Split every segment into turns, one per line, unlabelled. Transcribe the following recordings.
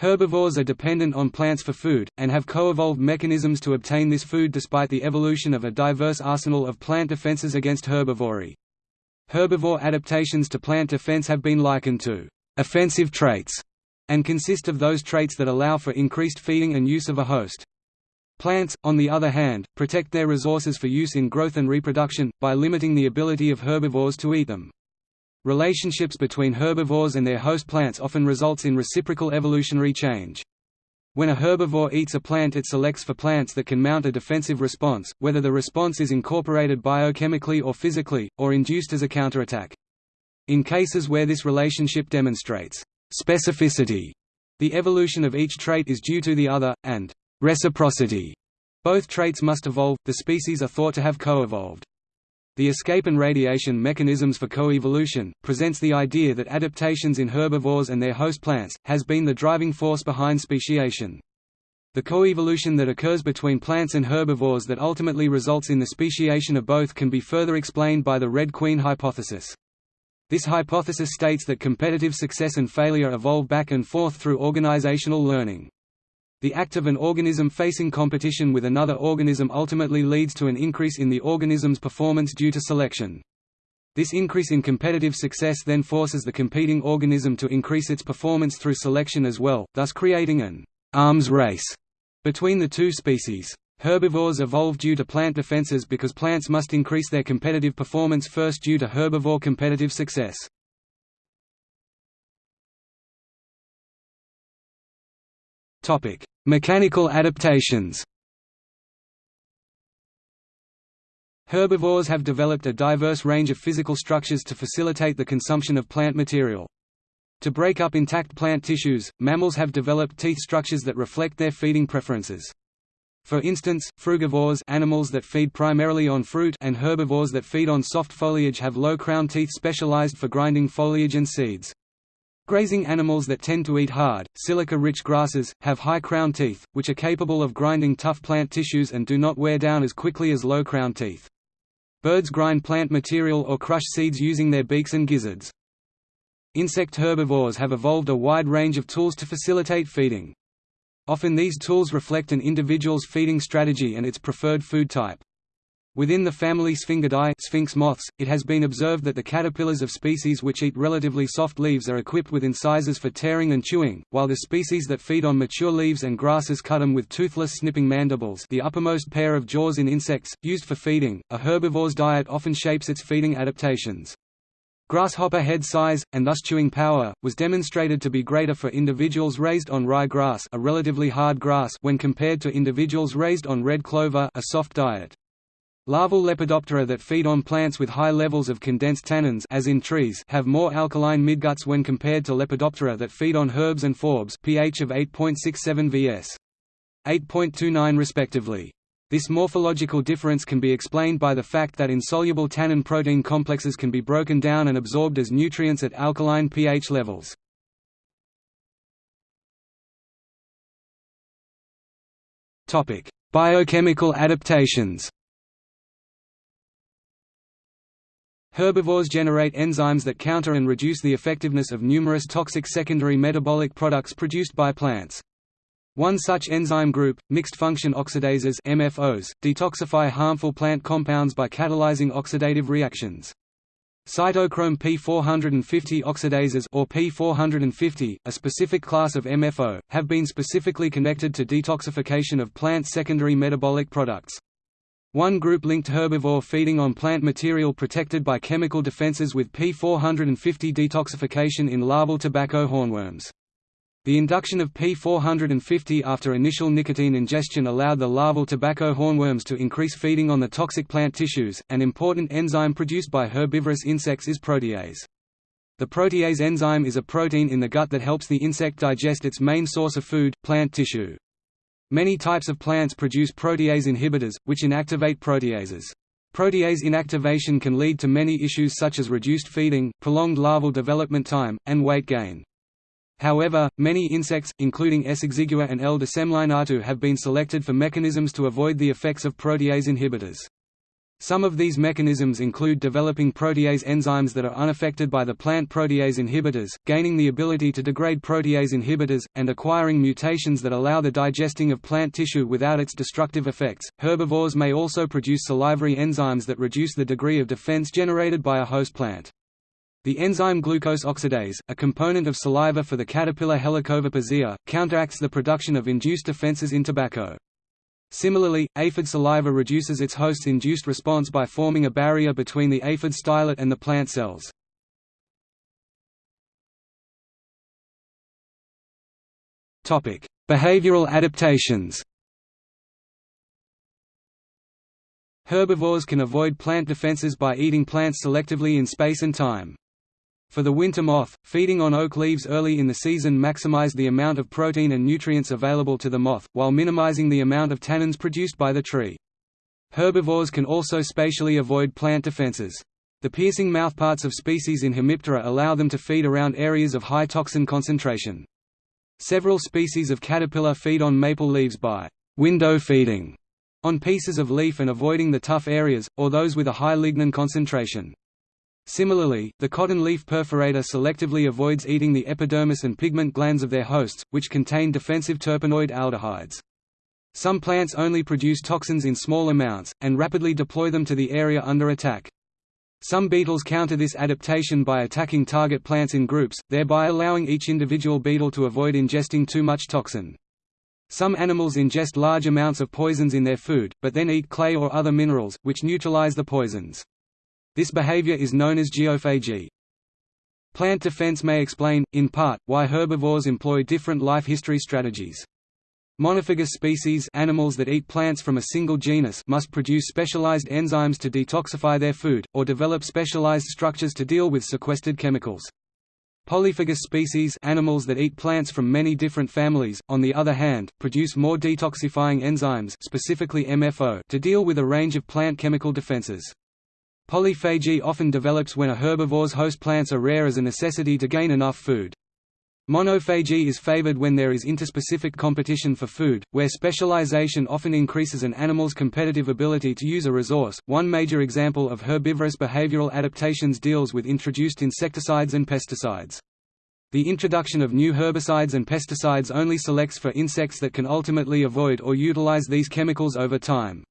Herbivores are dependent on plants for food, and have co-evolved mechanisms to obtain this food despite the evolution of a diverse arsenal of plant defenses against herbivory. Herbivore adaptations to plant defense have been likened to «offensive traits» and consist of those traits that allow for increased feeding and use of a host. Plants, on the other hand, protect their resources for use in growth and reproduction, by limiting the ability of herbivores to eat them. Relationships between herbivores and their host plants often results in reciprocal evolutionary change. When a herbivore eats a plant it selects for plants that can mount a defensive response, whether the response is incorporated biochemically or physically, or induced as a counterattack. In cases where this relationship demonstrates specificity, the evolution of each trait is due to the other, and reciprocity. Both traits must evolve, the species are thought to have co-evolved. The escape and radiation mechanisms for coevolution, presents the idea that adaptations in herbivores and their host plants, has been the driving force behind speciation. The coevolution that occurs between plants and herbivores that ultimately results in the speciation of both can be further explained by the Red Queen hypothesis. This hypothesis states that competitive success and failure evolve back and forth through organizational learning. The act of an organism facing competition with another organism ultimately leads to an increase in the organism's performance due to selection. This increase in competitive success then forces the competing organism to increase its performance through selection as well, thus creating an arms race between the two species. Herbivores evolve due to plant defenses because plants must increase their competitive performance first due to herbivore competitive success. Topic: Mechanical adaptations. Herbivores have developed a diverse range of physical structures to facilitate the consumption of plant material. To break up intact plant tissues, mammals have developed teeth structures that reflect their feeding preferences. For instance, frugivores animals that feed primarily on fruit and herbivores that feed on soft foliage have low crown teeth specialized for grinding foliage and seeds. Grazing animals that tend to eat hard, silica-rich grasses, have high crown teeth, which are capable of grinding tough plant tissues and do not wear down as quickly as low crown teeth. Birds grind plant material or crush seeds using their beaks and gizzards. Insect herbivores have evolved a wide range of tools to facilitate feeding. Often these tools reflect an individual's feeding strategy and its preferred food type. Within the family Sphingidae sphinx moths, it has been observed that the caterpillars of species which eat relatively soft leaves are equipped with incisors for tearing and chewing, while the species that feed on mature leaves and grasses cut them with toothless snipping mandibles the uppermost pair of jaws in insects, used for feeding. A herbivore's diet often shapes its feeding adaptations. Grasshopper head size, and thus chewing power, was demonstrated to be greater for individuals raised on rye grass a relatively hard grass when compared to individuals raised on red clover a soft diet. Larval Lepidoptera that feed on plants with high levels of condensed tannins as in trees have more alkaline midguts when compared to Lepidoptera that feed on herbs and forbs pH of 8.67 vs. 8.29 respectively. This morphological difference can be explained by the fact that insoluble tannin protein complexes can be broken down and absorbed as nutrients at alkaline pH levels. Biochemical adaptations Herbivores generate enzymes that counter and reduce the effectiveness of numerous toxic secondary metabolic products produced by plants. One such enzyme group, mixed-function oxidases MFOs, detoxify harmful plant compounds by catalyzing oxidative reactions. Cytochrome P450 oxidases or P450, a specific class of MFO, have been specifically connected to detoxification of plant secondary metabolic products. One group linked herbivore feeding on plant material protected by chemical defenses with P450 detoxification in larval tobacco hornworms. The induction of P450 after initial nicotine ingestion allowed the larval tobacco hornworms to increase feeding on the toxic plant tissues. An important enzyme produced by herbivorous insects is protease. The protease enzyme is a protein in the gut that helps the insect digest its main source of food, plant tissue. Many types of plants produce protease inhibitors, which inactivate proteases. Protease inactivation can lead to many issues such as reduced feeding, prolonged larval development time, and weight gain. However, many insects, including S. exigua and L. decemlineata have been selected for mechanisms to avoid the effects of protease inhibitors. Some of these mechanisms include developing protease enzymes that are unaffected by the plant protease inhibitors, gaining the ability to degrade protease inhibitors, and acquiring mutations that allow the digesting of plant tissue without its destructive effects. Herbivores may also produce salivary enzymes that reduce the degree of defense generated by a host plant. The enzyme glucose oxidase, a component of saliva for the caterpillar Helicoverpa counteracts the production of induced defenses in tobacco. Similarly, aphid saliva reduces its host's induced response by forming a barrier between the aphid stylet and the plant cells. Behavioral adaptations Herbivores can avoid plant defenses by eating plants selectively in space and time. For the winter moth, feeding on oak leaves early in the season maximized the amount of protein and nutrients available to the moth, while minimizing the amount of tannins produced by the tree. Herbivores can also spatially avoid plant defenses. The piercing mouthparts of species in Hemiptera allow them to feed around areas of high toxin concentration. Several species of caterpillar feed on maple leaves by window feeding on pieces of leaf and avoiding the tough areas, or those with a high lignin concentration. Similarly, the cotton leaf perforator selectively avoids eating the epidermis and pigment glands of their hosts, which contain defensive terpenoid aldehydes. Some plants only produce toxins in small amounts, and rapidly deploy them to the area under attack. Some beetles counter this adaptation by attacking target plants in groups, thereby allowing each individual beetle to avoid ingesting too much toxin. Some animals ingest large amounts of poisons in their food, but then eat clay or other minerals, which neutralize the poisons. This behavior is known as geophagy. Plant defense may explain, in part, why herbivores employ different life history strategies. Monophagous species animals that eat plants from a single genus must produce specialized enzymes to detoxify their food, or develop specialized structures to deal with sequestered chemicals. Polyphagous species animals that eat plants from many different families, on the other hand, produce more detoxifying enzymes specifically MFO to deal with a range of plant chemical defenses. Polyphagy often develops when a herbivore's host plants are rare as a necessity to gain enough food. Monophagy is favored when there is interspecific competition for food, where specialization often increases an animal's competitive ability to use a resource. One major example of herbivorous behavioral adaptations deals with introduced insecticides and pesticides. The introduction of new herbicides and pesticides only selects for insects that can ultimately avoid or utilize these chemicals over time.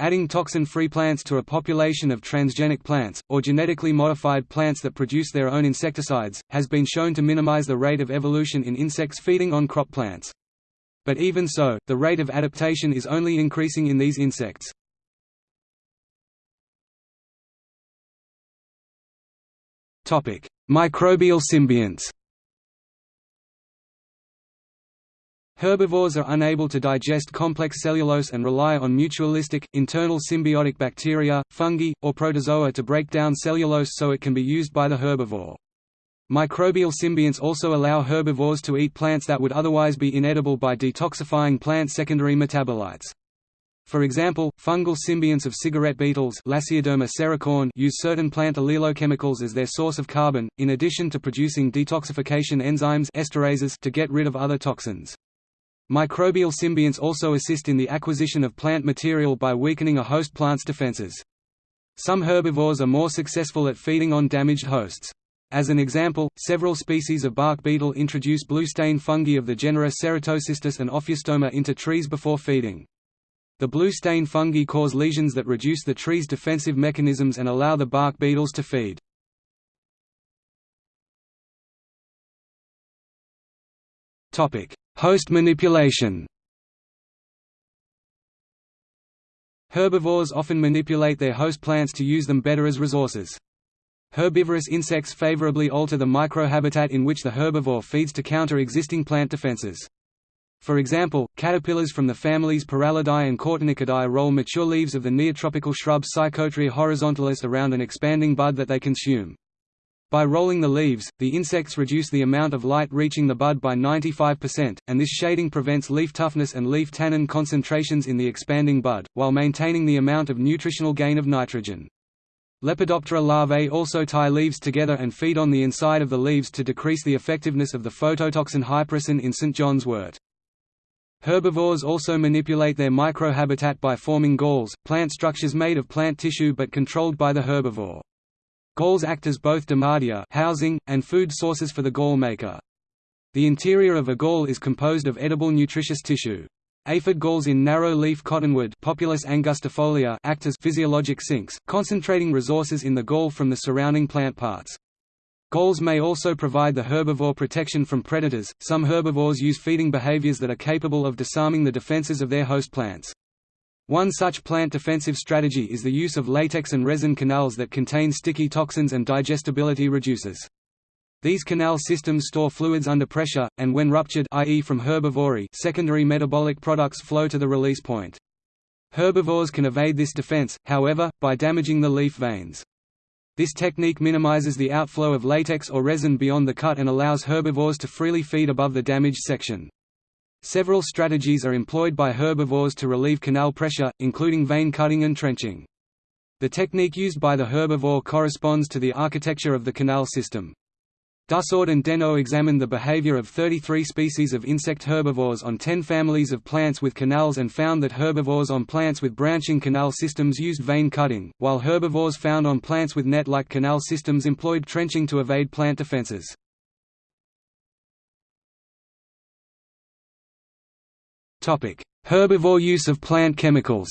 Adding toxin-free plants to a population of transgenic plants, or genetically modified plants that produce their own insecticides, has been shown to minimize the rate of evolution in insects feeding on crop plants. But even so, the rate of adaptation is only increasing in these insects. Microbial symbionts Herbivores are unable to digest complex cellulose and rely on mutualistic, internal symbiotic bacteria, fungi, or protozoa to break down cellulose so it can be used by the herbivore. Microbial symbionts also allow herbivores to eat plants that would otherwise be inedible by detoxifying plant secondary metabolites. For example, fungal symbionts of cigarette beetles use certain plant allelochemicals as their source of carbon, in addition to producing detoxification enzymes esterases to get rid of other toxins. Microbial symbionts also assist in the acquisition of plant material by weakening a host plant's defenses. Some herbivores are more successful at feeding on damaged hosts. As an example, several species of bark beetle introduce blue stain fungi of the genera Ceratocystis and Ophiostoma into trees before feeding. The blue stain fungi cause lesions that reduce the tree's defensive mechanisms and allow the bark beetles to feed. Host manipulation Herbivores often manipulate their host plants to use them better as resources. Herbivorous insects favorably alter the microhabitat in which the herbivore feeds to counter existing plant defenses. For example, caterpillars from the families Pyralidae and Cortonychidae roll mature leaves of the neotropical shrub Psychotria horizontalis around an expanding bud that they consume. By rolling the leaves, the insects reduce the amount of light reaching the bud by 95%, and this shading prevents leaf toughness and leaf tannin concentrations in the expanding bud, while maintaining the amount of nutritional gain of nitrogen. Lepidoptera larvae also tie leaves together and feed on the inside of the leaves to decrease the effectiveness of the phototoxin hypericin in St. John's wort. Herbivores also manipulate their microhabitat by forming galls, plant structures made of plant tissue but controlled by the herbivore. Galls act as both domatia housing, and food sources for the gall maker. The interior of a gall is composed of edible nutritious tissue. Aphid galls in narrow-leaf cottonwood Populus angustifolia act as physiologic sinks, concentrating resources in the gall from the surrounding plant parts. Galls may also provide the herbivore protection from predators. Some herbivores use feeding behaviors that are capable of disarming the defenses of their host plants. One such plant defensive strategy is the use of latex and resin canals that contain sticky toxins and digestibility reducers. These canal systems store fluids under pressure, and when ruptured i.e. from herbivory secondary metabolic products flow to the release point. Herbivores can evade this defense, however, by damaging the leaf veins. This technique minimizes the outflow of latex or resin beyond the cut and allows herbivores to freely feed above the damaged section. Several strategies are employed by herbivores to relieve canal pressure, including vein cutting and trenching. The technique used by the herbivore corresponds to the architecture of the canal system. Dussourd and Denno examined the behavior of 33 species of insect herbivores on 10 families of plants with canals and found that herbivores on plants with branching canal systems used vein cutting, while herbivores found on plants with net-like canal systems employed trenching to evade plant defenses. Herbivore use of plant chemicals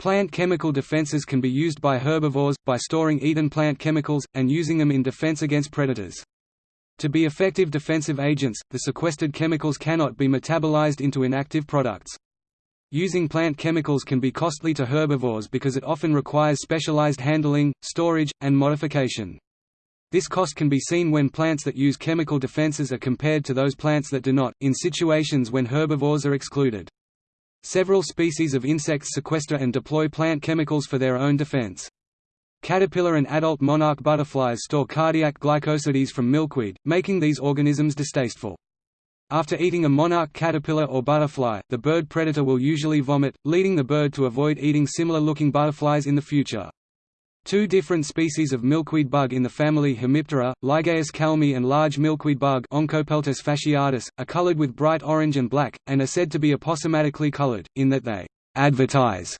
Plant chemical defenses can be used by herbivores, by storing eaten plant chemicals, and using them in defense against predators. To be effective defensive agents, the sequestered chemicals cannot be metabolized into inactive products. Using plant chemicals can be costly to herbivores because it often requires specialized handling, storage, and modification. This cost can be seen when plants that use chemical defenses are compared to those plants that do not, in situations when herbivores are excluded. Several species of insects sequester and deploy plant chemicals for their own defense. Caterpillar and adult monarch butterflies store cardiac glycosides from milkweed, making these organisms distasteful. After eating a monarch caterpillar or butterfly, the bird predator will usually vomit, leading the bird to avoid eating similar-looking butterflies in the future. Two different species of milkweed bug in the family Hemiptera, Lygaeus kalmii and large milkweed bug Oncopeltus fasciatus, are colored with bright orange and black, and are said to be aposematically colored, in that they advertise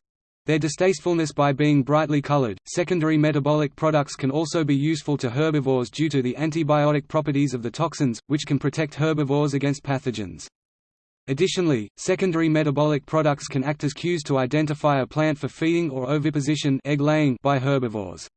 their distastefulness by being brightly colored. Secondary metabolic products can also be useful to herbivores due to the antibiotic properties of the toxins, which can protect herbivores against pathogens. Additionally, secondary metabolic products can act as cues to identify a plant for feeding or oviposition egg laying by herbivores.